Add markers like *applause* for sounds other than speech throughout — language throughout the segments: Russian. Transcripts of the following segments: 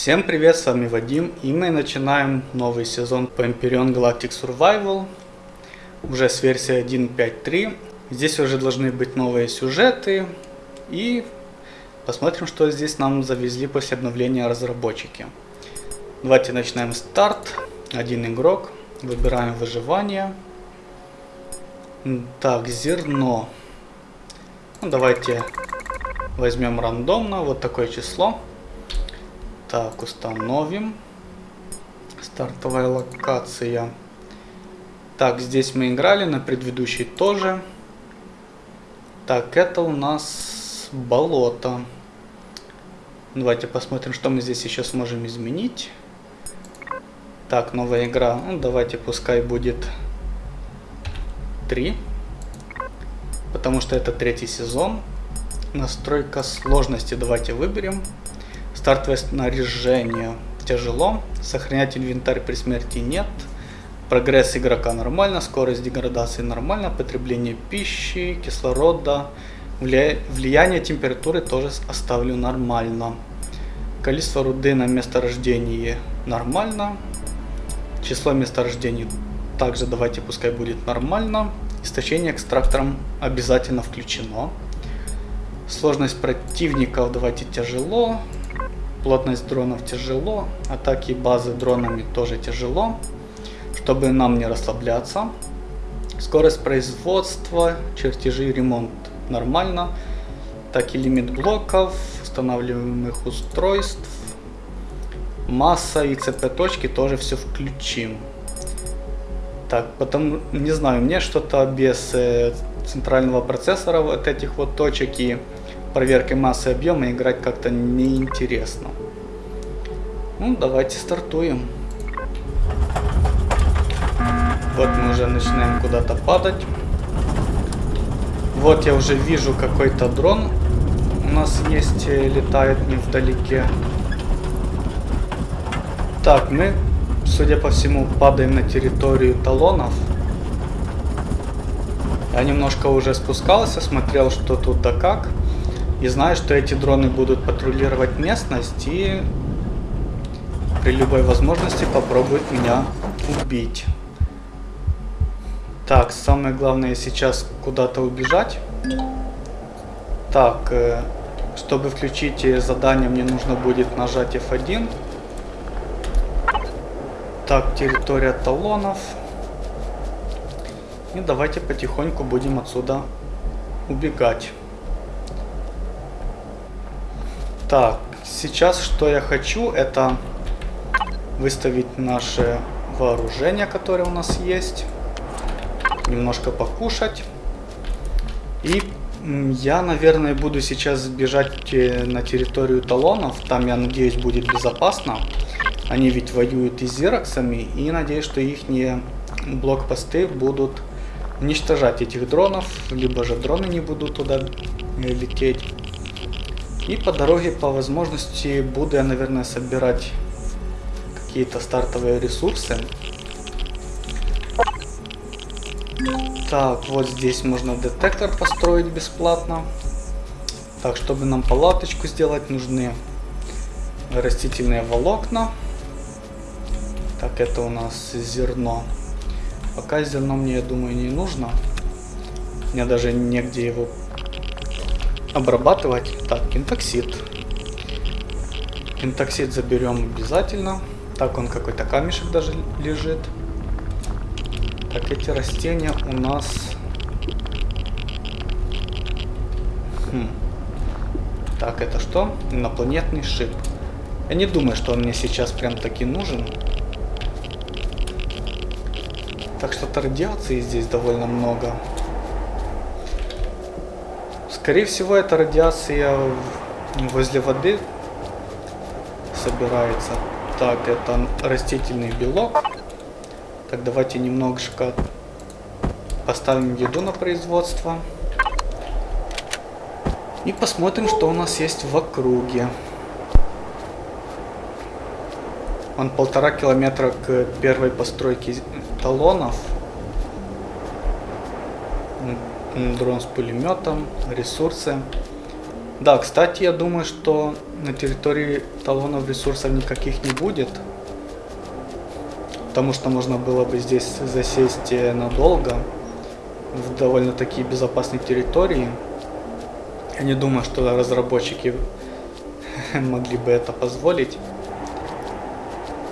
Всем привет, с вами Вадим, и мы начинаем новый сезон по Empyrean Galactic Survival, уже с версии 1.5.3. Здесь уже должны быть новые сюжеты, и посмотрим, что здесь нам завезли после обновления разработчики. Давайте начинаем старт, один игрок, выбираем выживание. Так, зерно. Ну, давайте возьмем рандомно, вот такое число. Так, установим. Стартовая локация. Так, здесь мы играли, на предыдущей тоже. Так, это у нас болото. Давайте посмотрим, что мы здесь еще сможем изменить. Так, новая игра. Ну, давайте пускай будет 3. Потому что это третий сезон. Настройка сложности давайте выберем. Стартовое снаряжение тяжело. Сохранять инвентарь при смерти нет. Прогресс игрока нормально. Скорость деградации нормально. Потребление пищи, кислорода. Влияние температуры тоже оставлю нормально. Количество руды на месторождении нормально. Число месторождений также давайте пускай будет нормально. Истощение экстрактором обязательно включено. Сложность противников давайте тяжело. Плотность дронов тяжело. Атаки базы дронами тоже тяжело. Чтобы нам не расслабляться. Скорость производства, чертежи, ремонт нормально. Так и лимит блоков, устанавливаемых устройств. Масса и цп точки тоже все включим. Так, потом, не знаю, мне что-то без э, центрального процессора вот этих вот точек и проверкой массы объема играть как-то неинтересно. Ну, давайте стартуем. Вот мы уже начинаем куда-то падать. Вот я уже вижу какой-то дрон. У нас есть, э, летает невдалеке. Так, мы, судя по всему, падаем на территорию талонов. Я немножко уже спускался, смотрел, что тут да как. И знаю, что эти дроны будут патрулировать местность и при любой возможности попробуют меня убить. Так, самое главное сейчас куда-то убежать. Так, э, чтобы включить задание, мне нужно будет нажать F1. Так, территория талонов. И давайте потихоньку будем отсюда убегать. Так, сейчас что я хочу, это выставить наше вооружение, которое у нас есть. Немножко покушать. И я, наверное, буду сейчас бежать э, на территорию талонов. Там, я надеюсь, будет безопасно. Они ведь воюют и с зироксами. И надеюсь, что их блокпосты будут уничтожать этих дронов. Либо же дроны не будут туда э, лететь. И по дороге, по возможности, буду я, наверное, собирать какие-то стартовые ресурсы. Так, вот здесь можно детектор построить бесплатно. Так, чтобы нам палаточку сделать, нужны растительные волокна. Так, это у нас зерно. Пока зерно мне, я думаю, не нужно. Мне даже негде его обрабатывать. Так, кентоксид. Кентоксид заберем обязательно. Так, он какой-то камешек даже лежит. Так, эти растения у нас... Хм. Так, это что? Инопланетный шип. Я не думаю, что он мне сейчас прям таки нужен. Так что-то радиации здесь довольно много. Скорее всего, эта радиация возле воды собирается. Так, это растительный белок. Так, давайте немножко поставим еду на производство. И посмотрим, что у нас есть в округе. Он полтора километра к первой постройке талонов дрон с пулеметом, ресурсы. Да, кстати, я думаю, что на территории талонов ресурсов никаких не будет. Потому что можно было бы здесь засесть э, надолго. В довольно-таки безопасной территории. Я не думаю, что разработчики *laughs* могли бы это позволить.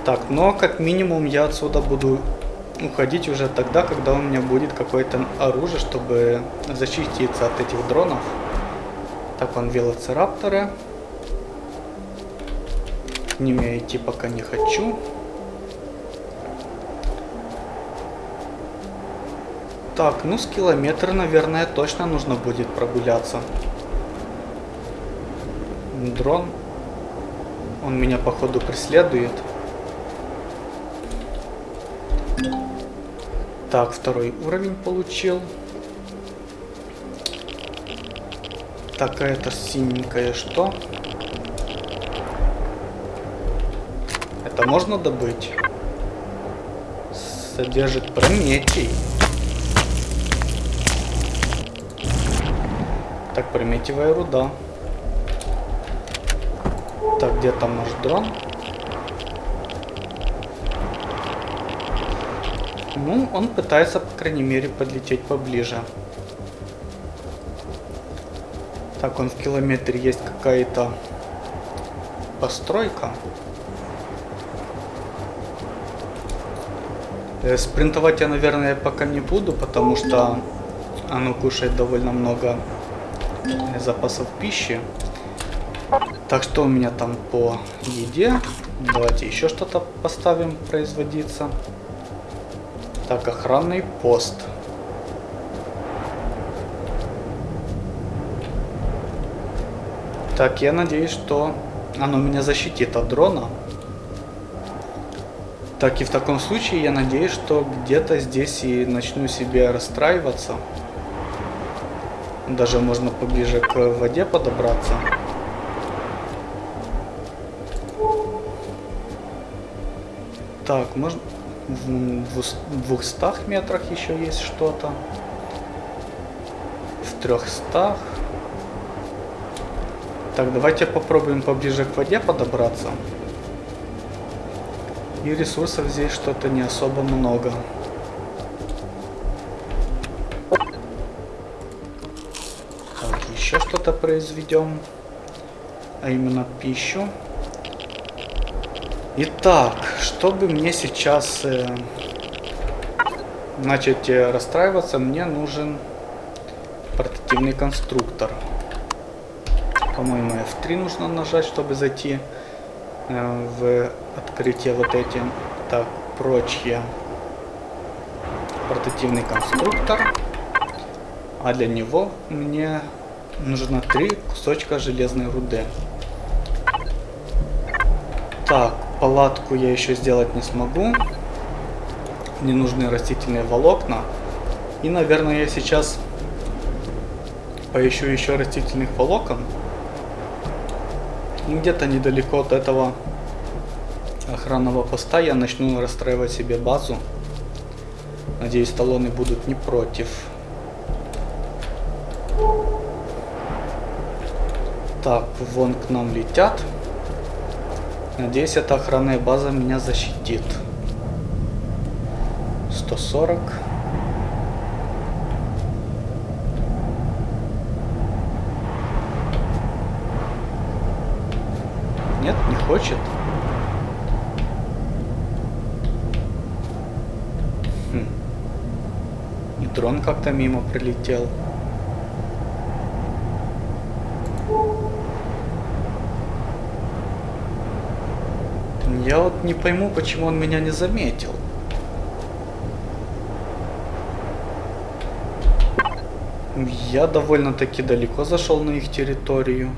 Так, но как минимум я отсюда буду уходить уже тогда, когда у меня будет какое-то оружие, чтобы защититься от этих дронов. Так, вон велоцирапторы. К ним я идти пока не хочу. Так, ну с километра, наверное, точно нужно будет прогуляться. Дрон. Он меня, походу, преследует. Так, второй уровень получил. Так, а это синенькое что? Это можно добыть? Содержит прометий. Так, прометевая руда. Так, где там наш дрон? Ну, он пытается, по крайней мере, подлететь поближе. Так, он в километре есть какая-то постройка. Э, спринтовать я, наверное, пока не буду, потому что оно кушает довольно много запасов пищи. Так что у меня там по еде? Давайте еще что-то поставим производиться. Так, охранный пост. Так, я надеюсь, что оно меня защитит от дрона. Так, и в таком случае я надеюсь, что где-то здесь и начну себе расстраиваться. Даже можно поближе к воде подобраться. Так, можно в 200 метрах еще есть что-то. В 300. Так, давайте попробуем поближе к воде подобраться. И ресурсов здесь что-то не особо много. Так, еще что-то произведем. А именно пищу. Итак, чтобы мне сейчас э, начать э, расстраиваться, мне нужен портативный конструктор. По-моему, F3 нужно нажать, чтобы зайти э, в открытие вот эти. Так, прочие. Портативный конструктор. А для него мне нужно три кусочка железной руды. Так, Палатку я еще сделать не смогу. Мне нужны растительные волокна. И, наверное, я сейчас поищу еще растительных волокон. И где-то недалеко от этого охранного поста я начну расстраивать себе базу. Надеюсь, талоны будут не против. Так, вон к нам летят. Надеюсь, эта охранная база меня защитит. 140. Нет, не хочет. Хм. И дрон как-то мимо прилетел. Я вот не пойму, почему он меня не заметил. Я довольно-таки далеко зашел на их территорию.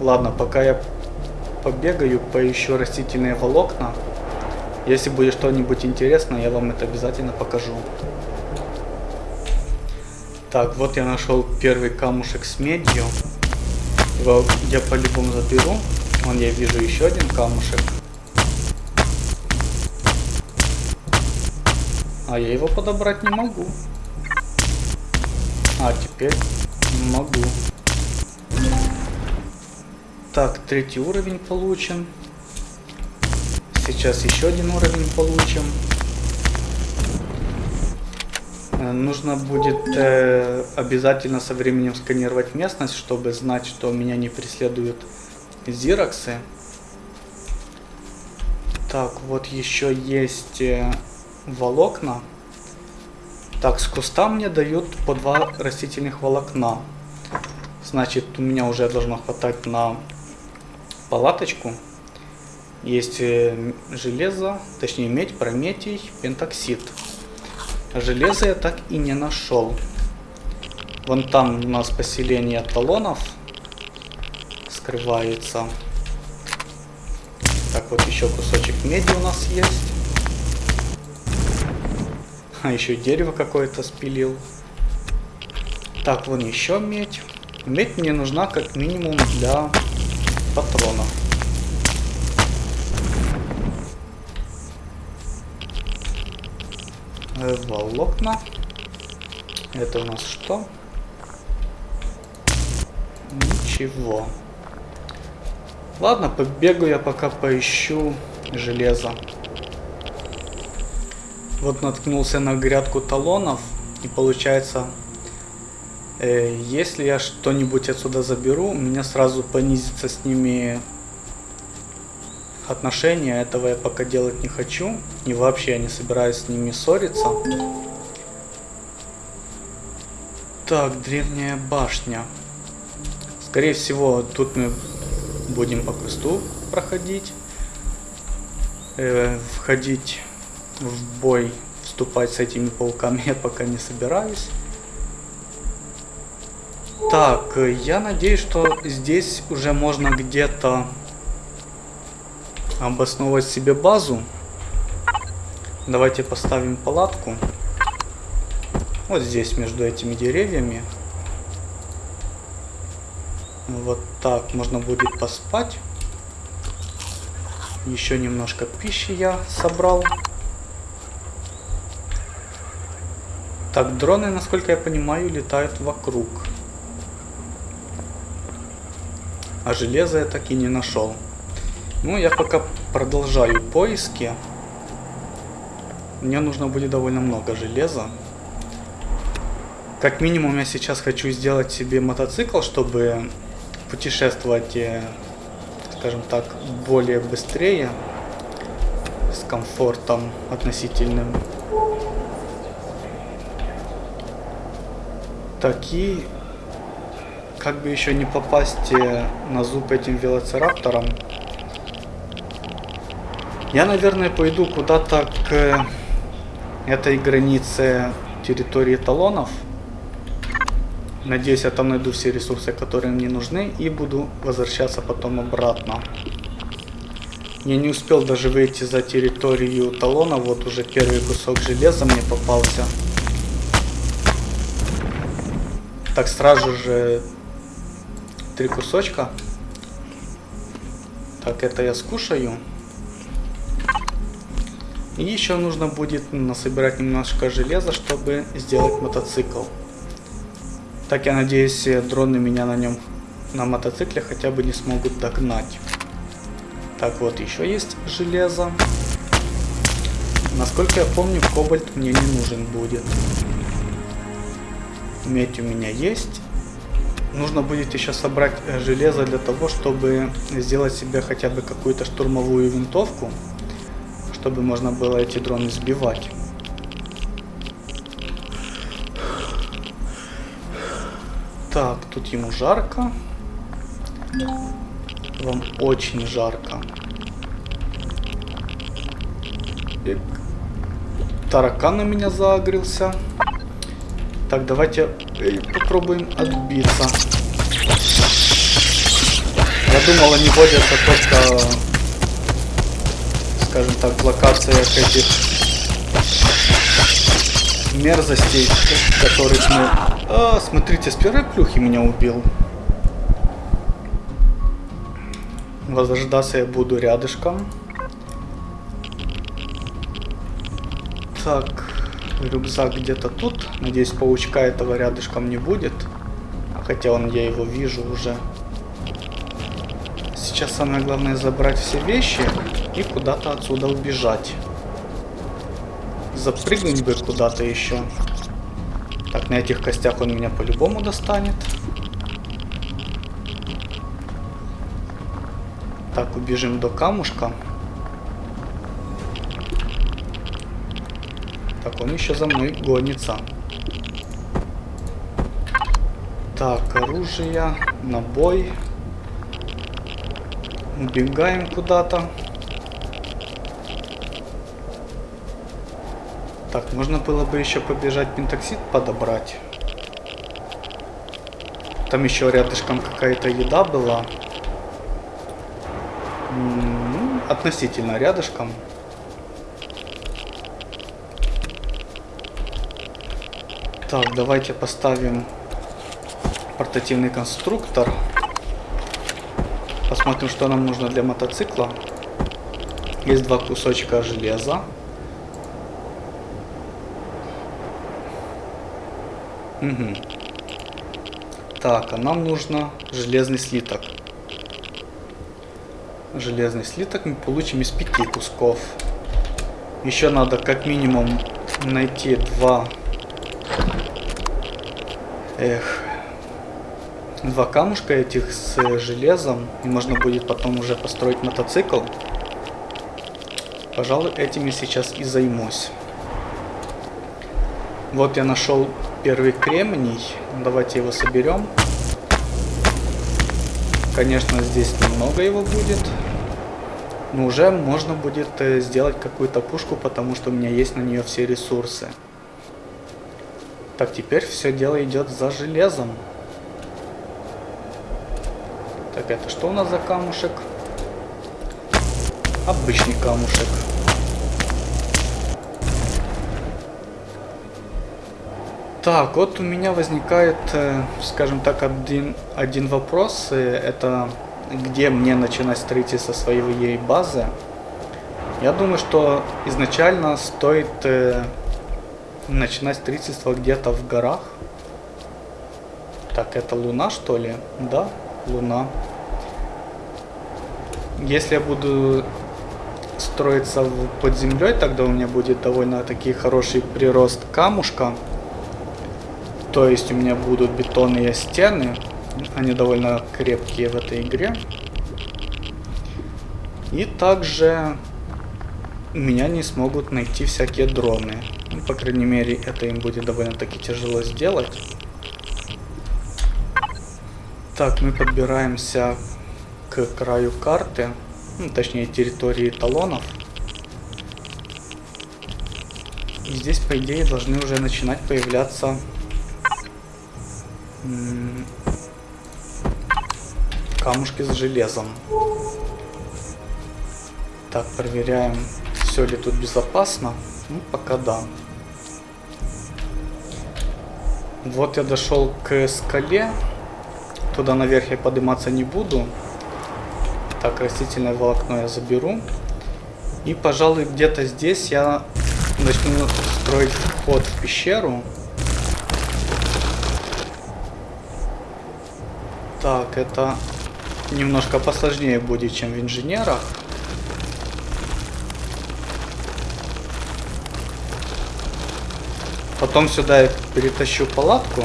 Ладно, пока я побегаю, поищу растительные волокна. Если будет что-нибудь интересное, я вам это обязательно покажу. Так, вот я нашел первый камушек с медью. Его я по-любому заберу. Вон я вижу еще один камушек. А я его подобрать не могу. А, теперь Могу. Так, третий уровень получен. Сейчас еще один уровень получим. Э, нужно будет э, обязательно со временем сканировать местность, чтобы знать, что меня не преследуют зироксы. Так, вот еще есть э, волокна. Так, с куста мне дают по два растительных волокна. Значит, у меня уже должно хватать на палаточку. Есть э, железо, точнее медь, прометий, пентоксид. Железо я так и не нашел. Вон там у нас поселение талонов скрывается. Так, вот еще кусочек меди у нас есть. А еще дерево какое-то спилил. Так, вон еще медь. Медь мне нужна как минимум для патронов. волокна. Это у нас что? Ничего. Ладно, побегу я пока поищу железо. Вот наткнулся на грядку талонов. И получается, э, если я что-нибудь отсюда заберу, у меня сразу понизится с ними отношения, этого я пока делать не хочу. И вообще я не собираюсь с ними ссориться. Так, древняя башня. Скорее всего, тут мы будем по квесту проходить. Э, входить в бой, вступать с этими пауками я пока не собираюсь. Так, я надеюсь, что здесь уже можно где-то обосновывать себе базу. Давайте поставим палатку. Вот здесь, между этими деревьями. Вот так можно будет поспать. Еще немножко пищи я собрал. Так, дроны, насколько я понимаю, летают вокруг. А железо я так и не нашел. Ну, я пока продолжаю поиски. Мне нужно будет довольно много железа. Как минимум я сейчас хочу сделать себе мотоцикл, чтобы путешествовать, э, скажем так, более быстрее, с комфортом относительным. Такие, как бы еще не попасть э, на зуб этим велоцираптором. Я, наверное, пойду куда-то к этой границе территории талонов. Надеюсь, я там найду все ресурсы, которые мне нужны, и буду возвращаться потом обратно. Я не успел даже выйти за территорию талона, вот уже первый кусок железа мне попался. Так, сразу же три кусочка. Так, это я скушаю. И еще нужно будет насобирать немножко железа, чтобы сделать мотоцикл. Так я надеюсь, дроны меня на нем, на мотоцикле хотя бы не смогут догнать. Так, вот еще есть железо. Насколько я помню, кобальт мне не нужен будет. Медь у меня есть. Нужно будет еще собрать э, железо для того, чтобы сделать себе хотя бы какую-то штурмовую винтовку чтобы можно было эти дроны сбивать. Так, тут ему жарко. Вам очень жарко. Таракан на меня загрелся. Так, давайте попробуем отбиться. Я думал, они водятся только скажем так, в локациях этих мерзостей, которых мы... А, смотрите, с первой плюхи меня убил. Возрождаться я буду рядышком. Так, рюкзак где-то тут. Надеюсь, паучка этого рядышком не будет. Хотя он, я его вижу уже. Сейчас самое главное забрать все вещи и куда-то отсюда убежать. Запрыгнуть бы куда-то еще. Так, на этих костях он меня по-любому достанет. Так, убежим до камушка. Так, он еще за мной гонится. Так, оружие, набой. Убегаем куда-то. Так, можно было бы еще побежать пентоксид подобрать. Там еще рядышком какая-то еда была. Ну, относительно рядышком. Так, давайте поставим портативный конструктор. Посмотрим, что нам нужно для мотоцикла. Есть два кусочка железа. Угу. Так, а нам нужно железный слиток. Железный слиток мы получим из пяти кусков. Еще надо как минимум найти два... Эх, два камушка этих с железом, и можно будет потом уже построить мотоцикл. Пожалуй, этим я сейчас и займусь. Вот я нашел первый кремний. Давайте его соберем. Конечно, здесь немного его будет. Но уже можно будет э, сделать какую-то пушку, потому что у меня есть на нее все ресурсы. Так, теперь все дело идет за железом. Так, это что у нас за камушек? Обычный камушек. Так, вот у меня возникает, э, скажем так, один, один вопрос. Это где мне начинать строительство своей базы. Я думаю, что изначально стоит э, начинать строительство где-то в горах. Так, это луна, что ли? Да, луна. Если я буду строиться под землей, тогда у меня будет довольно-таки хороший прирост камушка. То есть у меня будут бетонные стены. Они довольно крепкие в этой игре. И также меня не смогут найти всякие дроны. Ну, по крайней мере, это им будет довольно-таки тяжело сделать. Так, мы подбираемся к краю карты. Ну, точнее, территории талонов. И здесь, по идее, должны уже начинать появляться камушки с железом. Так, проверяем, все ли тут безопасно. Ну, пока да. Вот я дошел к скале. Туда наверх я подниматься не буду. Так, растительное волокно я заберу. И, пожалуй, где-то здесь я начну строить вход в пещеру. Так, это немножко посложнее будет, чем в инженерах. Потом сюда я перетащу палатку.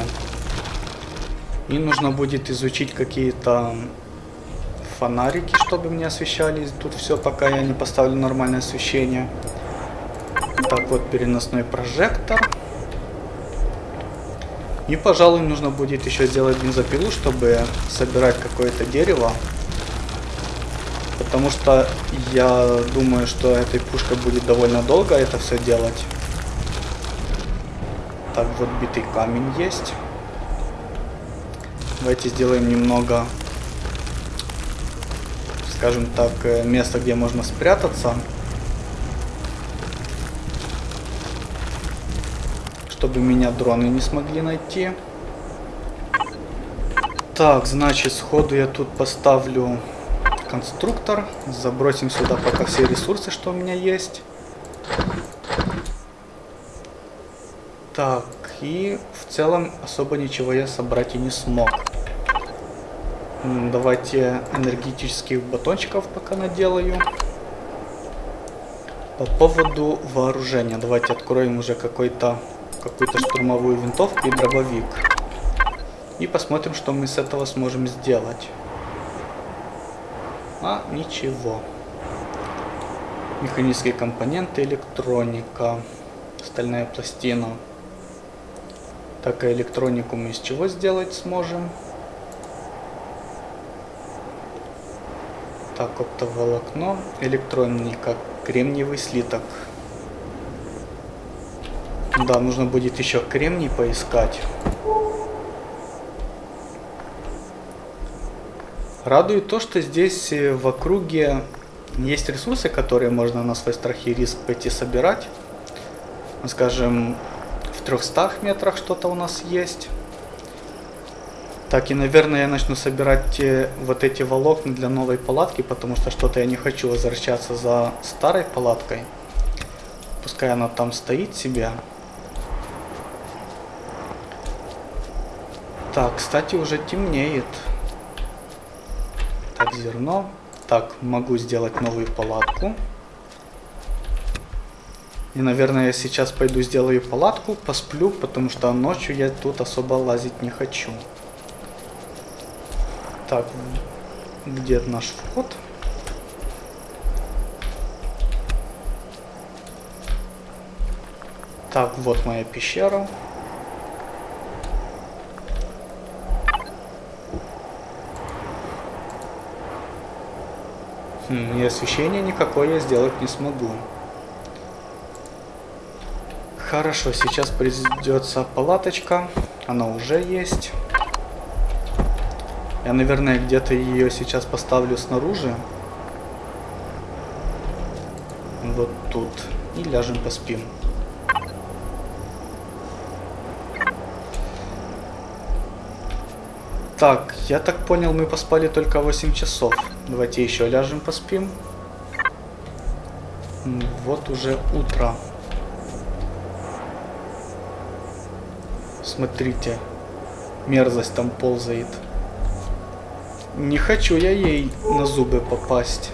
И нужно будет изучить какие-то фонарики, чтобы мне освещали тут все, пока я не поставлю нормальное освещение. Так вот, переносной прожектор. И, пожалуй, нужно будет еще сделать бензопилу, чтобы собирать какое-то дерево. Потому что я думаю, что этой пушкой будет довольно долго это все делать. Так, вот битый камень есть. Давайте сделаем немного, скажем так, э, место, где можно спрятаться. Чтобы меня дроны не смогли найти. Так, значит, сходу я тут поставлю конструктор. Забросим сюда пока все ресурсы, что у меня есть. Так, И в целом особо ничего я собрать и не смог. Давайте энергетических батончиков пока наделаю. По поводу вооружения. Давайте откроем уже какой-то какую-то штурмовую винтовку и дробовик. И посмотрим, что мы с этого сможем сделать. А, ничего. Механические компоненты, электроника, стальная пластина. Так, а электронику мы из чего сделать сможем? Так, оптоволокно, электроника, кремниевый слиток. Да, нужно будет еще кремний поискать. Радует то, что здесь э, в округе есть ресурсы, которые можно на свой страх и риск пойти собирать. Скажем, в 300 метрах что-то у нас есть. Так, и, наверное, я начну собирать э, вот эти волокна для новой палатки, потому что что-то я не хочу возвращаться за старой палаткой. Пускай она там стоит себе. Так, кстати, уже темнеет. Так, зерно. Так, могу сделать новую палатку. И, наверное, я сейчас пойду сделаю палатку, посплю, потому что ночью я тут особо лазить не хочу. Так, где наш вход? Так, вот моя пещера. И освещения никакое я сделать не смогу. Хорошо, сейчас придется палаточка. Она уже есть. Я, наверное, где-то ее сейчас поставлю снаружи. Вот тут. И ляжем поспим. Так, я так понял, мы поспали только 8 часов. Давайте еще ляжем поспим. Вот уже утро. Смотрите, мерзость там ползает. Не хочу я ей на зубы попасть.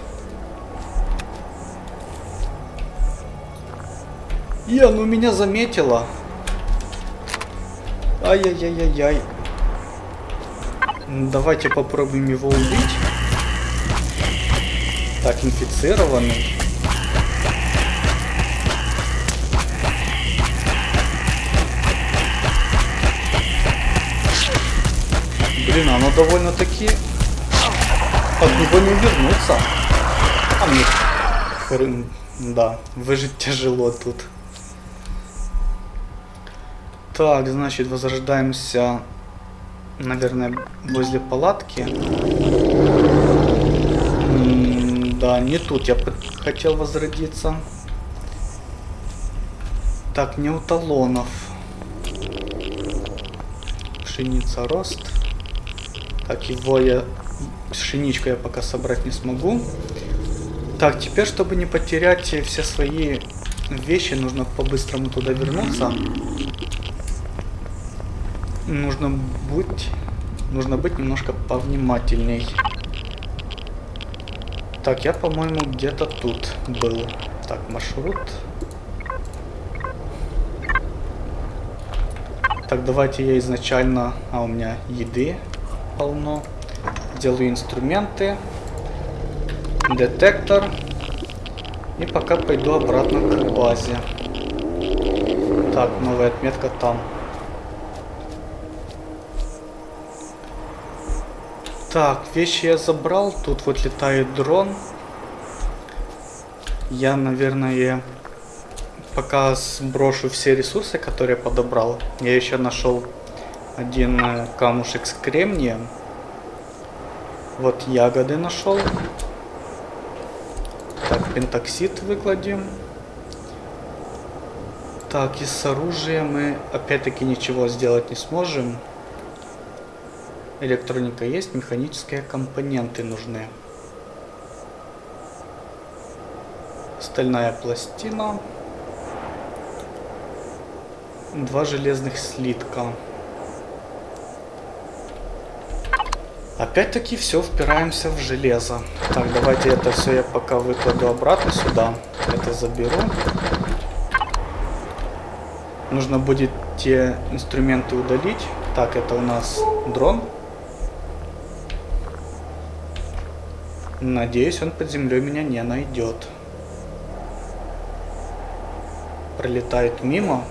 И оно меня заметила. Ай-яй-яй-яй-яй. Давайте попробуем его убить. Так, инфицированный. Блин, оно довольно-таки от него не вернуться. А мне... Хрен... Да, выжить тяжело тут. Так, значит, возрождаемся, наверное, возле палатки. Да, не тут я хотел возродиться. Так, не у талонов. Пшеница рост. Так, его я Пшеничку я пока собрать не смогу. Так, теперь, чтобы не потерять все свои вещи, нужно по-быстрому туда вернуться. Нужно быть... Нужно быть немножко повнимательней. Так, я, по-моему, где-то тут был. Так, маршрут. Так, давайте я изначально... А, у меня еды полно делаю инструменты, детектор. И пока пойду обратно к базе. Так, новая отметка там. Так, вещи я забрал. Тут вот летает дрон. Я, наверное, пока сброшу все ресурсы, которые подобрал. Я еще нашел один э, камушек с кремнием. Вот ягоды нашел. Так, пентоксид выкладем. Так, и с оружием мы опять-таки ничего сделать не сможем. Электроника есть, механические компоненты нужны. Стальная пластина. два железных слитка. Опять-таки все впираемся в железо. Так, давайте это все я пока выкладу обратно сюда. Это заберу. Нужно будет те инструменты удалить. Так, это у нас дрон. Надеюсь, он под землей меня не найдет. Пролетает мимо.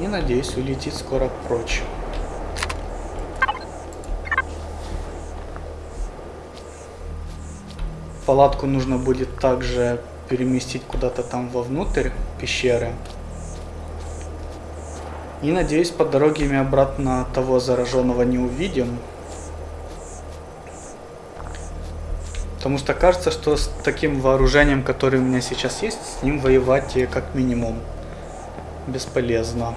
И надеюсь, улетит скоро прочь. Палатку нужно будет также переместить куда-то там вовнутрь пещеры. И надеюсь, по дороге мы обратно того зараженного не увидим. Потому что кажется, что с таким вооружением, которое у меня сейчас есть, с ним воевать как минимум бесполезно.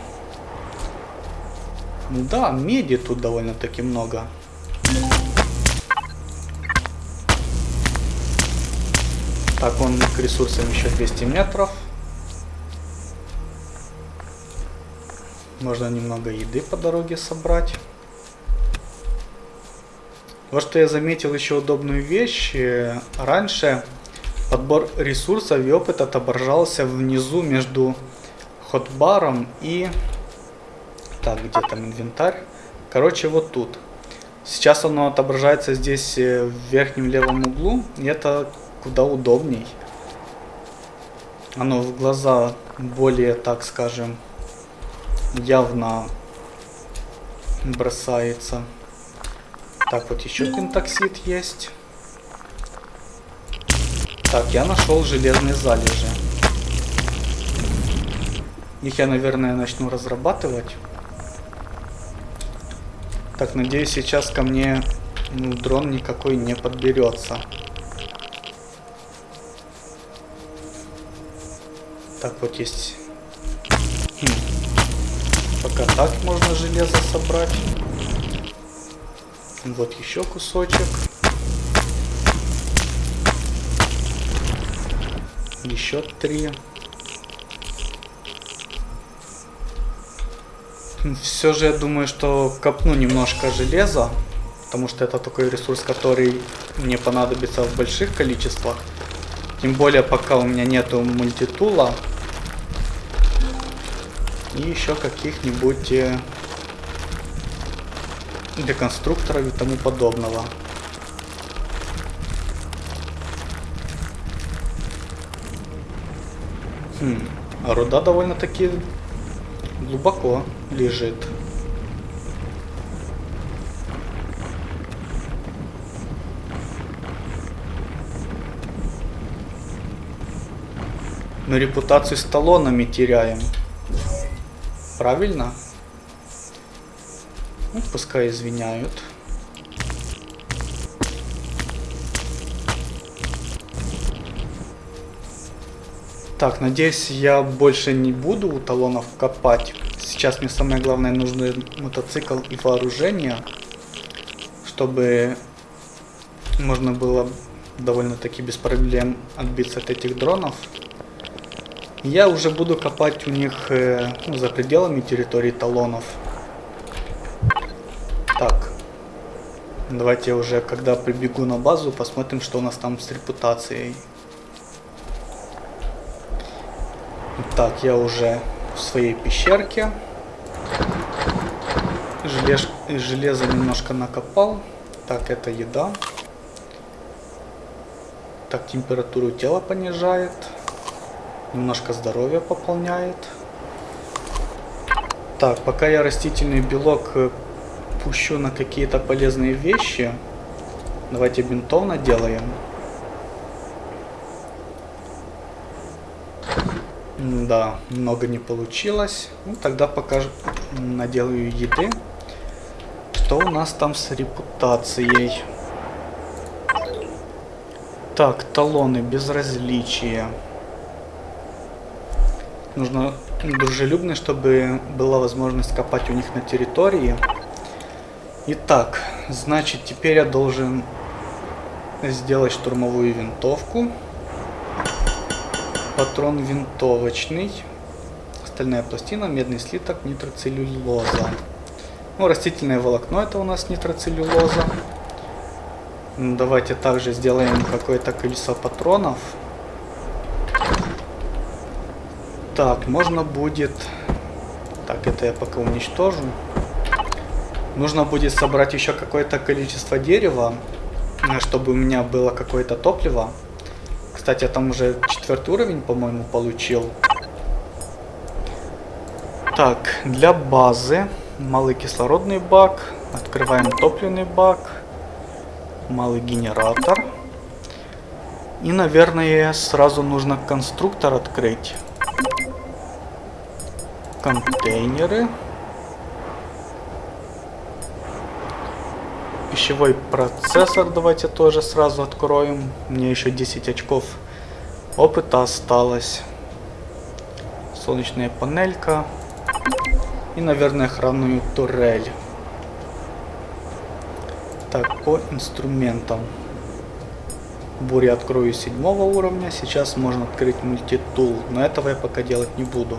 Да, меди тут довольно-таки много. Так, он к ресурсам еще 200 метров. Можно немного еды по дороге собрать. Вот что я заметил еще удобную вещь. Раньше подбор ресурсов и опыт отображался внизу между хотбаром и... Так, где там инвентарь? Короче, вот тут. Сейчас оно отображается здесь э, в верхнем левом углу. И это куда удобней. Оно в глаза более, так скажем, явно бросается. Так, вот еще пентоксид есть. Так, я нашел железные залежи. Их я, наверное, начну разрабатывать. Так, надеюсь, сейчас ко мне ну, дрон никакой не подберется. Так, вот есть... Пока так можно железо собрать. Вот еще кусочек. Еще три. Все же я думаю, что копну немножко железа, потому что это такой ресурс, который мне понадобится в больших количествах. Тем более, пока у меня нету мультитула и еще каких-нибудь э, деконструкторов и тому подобного. Хм, а руда довольно-таки глубоко лежит. Мы репутацию с талонами теряем. Правильно? Ну, пускай извиняют. Так, надеюсь, я больше не буду у талонов копать. Сейчас мне самое главное нужны мотоцикл и вооружение, чтобы можно было довольно-таки без проблем отбиться от этих дронов. Я уже буду копать у них э, ну, за пределами территории талонов. Так. Давайте уже, когда прибегу на базу, посмотрим, что у нас там с репутацией. Так, я уже в своей пещерке. Желез, железо немножко накопал. Так, это еда. Так, температуру тела понижает. Немножко здоровья пополняет. Так, пока я растительный белок э, пущу на какие-то полезные вещи, давайте бинтов наделаем. Да, много не получилось. Ну, тогда пока наделаю еды. Что у нас там с репутацией? Так, талоны, безразличие. Нужно дружелюбно, чтобы была возможность копать у них на территории. Итак, значит, теперь я должен сделать штурмовую винтовку. Патрон винтовочный. Стальная пластина, медный слиток, нитроцеллюлоза. Ну, растительное волокно это у нас нитроцеллюлоза. Давайте также сделаем какое-то колесо патронов. Так, можно будет... Так, это я пока уничтожу. Нужно будет собрать еще какое-то количество дерева, э, чтобы у меня было какое-то топливо. Кстати, я там уже четвертый уровень, по-моему, получил. Так, для базы малый кислородный бак. Открываем топливный бак. Малый генератор. И, наверное, сразу нужно конструктор открыть. Контейнеры. Пищевой процессор давайте тоже сразу откроем. Мне еще 10 очков опыта осталось. Солнечная панелька. И, наверное, охранную турель. Так, по инструментам. Буря открою седьмого уровня. Сейчас можно открыть мультитул. Но этого я пока делать не буду.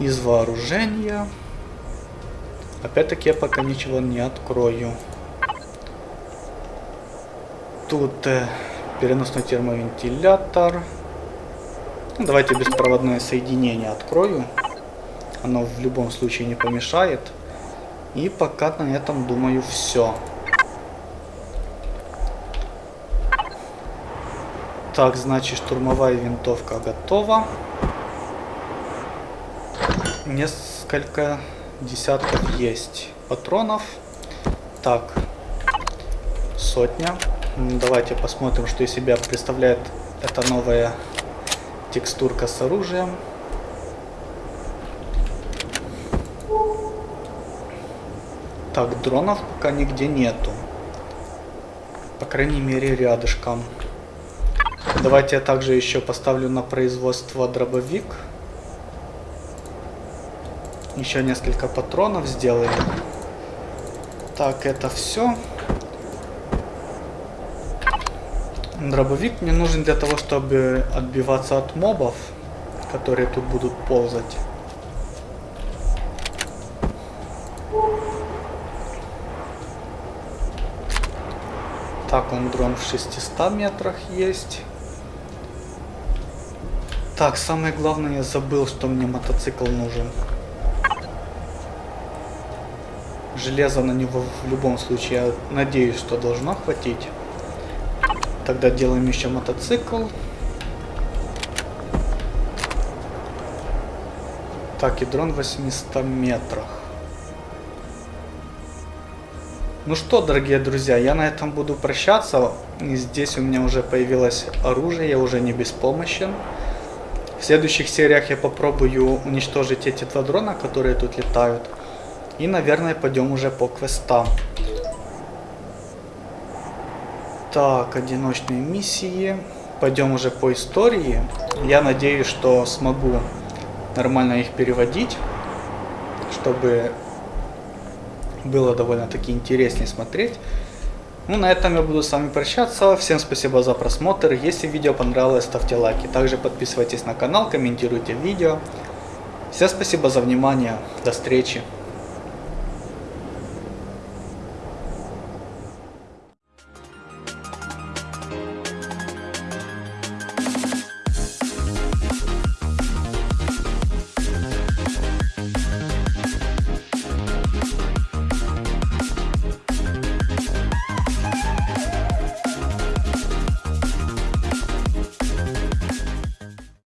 Из вооружения. Опять-таки я пока ничего не открою. Тут э, переносной термовентилятор. Ну, давайте беспроводное соединение открою. Оно в любом случае не помешает. И пока на этом, думаю, все. Так, значит, штурмовая винтовка готова. Несколько десятков есть патронов. Так, сотня. Давайте посмотрим, что из себя представляет эта новая текстурка с оружием. Так, дронов пока нигде нету. По крайней мере, рядышком. Давайте я также еще поставлю на производство дробовик. Еще несколько патронов сделаем. Так, это все. Дробовик мне нужен для того, чтобы отбиваться от мобов, которые тут будут ползать. Так, он дрон в 600 метрах есть. Так, самое главное, я забыл, что мне мотоцикл нужен. Железо на него в любом случае, я надеюсь, что должно хватить. Тогда делаем еще мотоцикл. Так, и дрон в 800 метрах. Ну что, дорогие друзья, я на этом буду прощаться. Здесь у меня уже появилось оружие, я уже не беспомощен. В следующих сериях я попробую уничтожить эти два дрона, которые тут летают. И, наверное, пойдем уже по квестам. Так, одиночные миссии. Пойдем уже по истории. Я надеюсь, что смогу нормально их переводить, чтобы было довольно-таки интереснее смотреть. Ну, на этом я буду с вами прощаться. Всем спасибо за просмотр. Если видео понравилось, ставьте лайки. Также подписывайтесь на канал, комментируйте видео. Всем спасибо за внимание. До встречи.